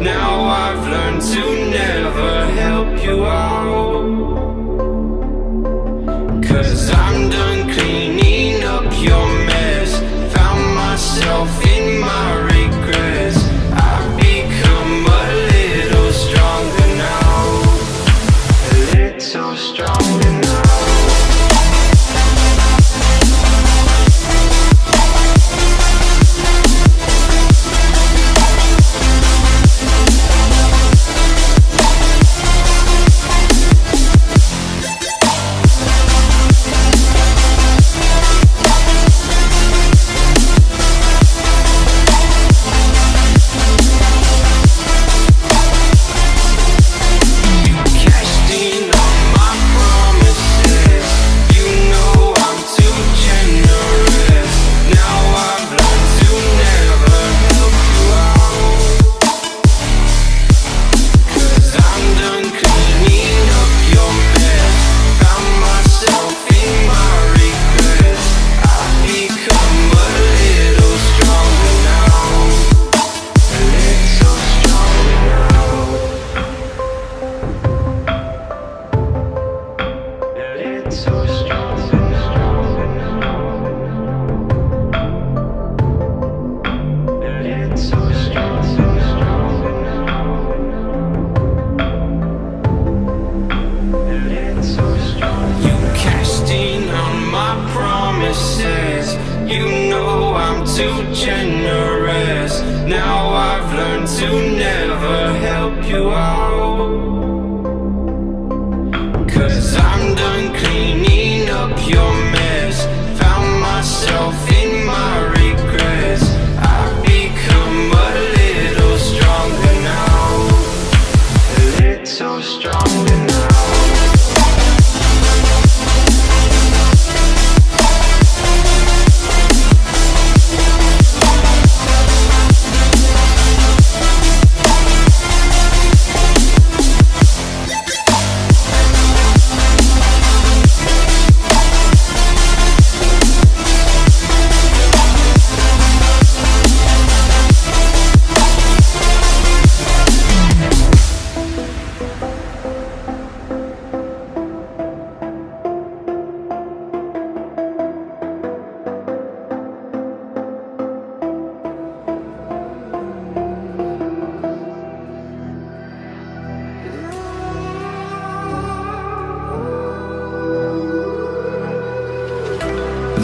Now I've learned to never help you out. Cause I'm done You know I'm too generous. Now I've learned to never help you out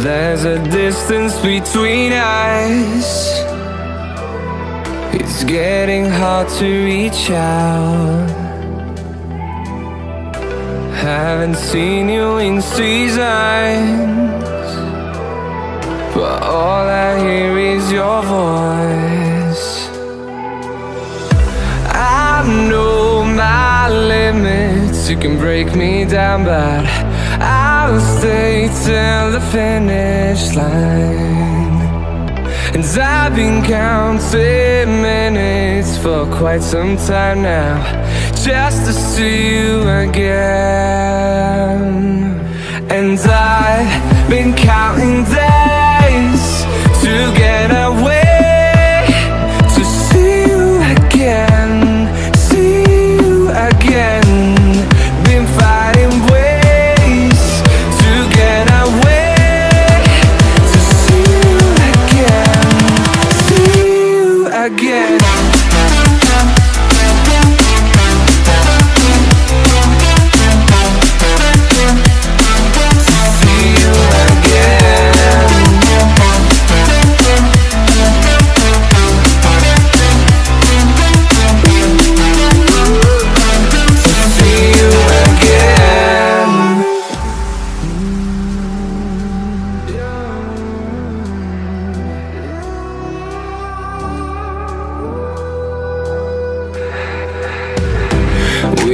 There's a distance between us. It's getting hard to reach out. Haven't seen you in seasons, but all I hear is your voice. I know my limits, you can break me down, but I'll stay till the finish line. And I've been counting minutes for quite some time now, just to see you again. And I've been counting days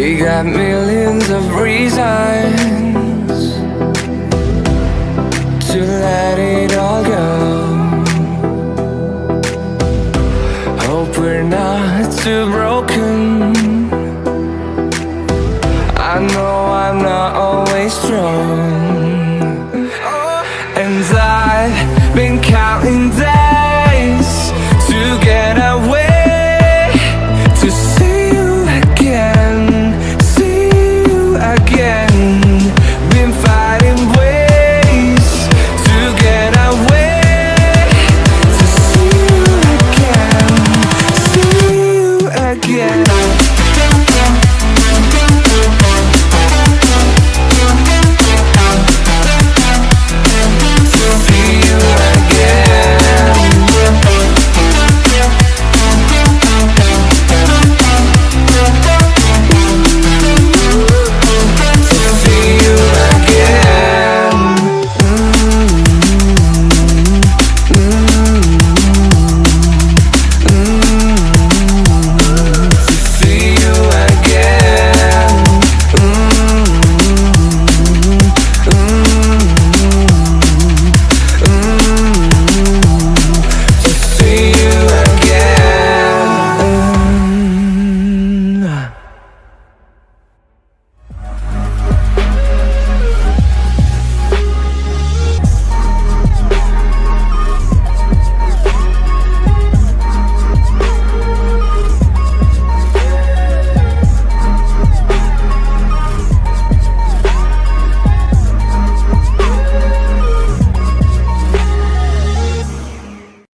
We got millions of reasons To let it all go. Hope we're not too broken. I know I'm not always strong. And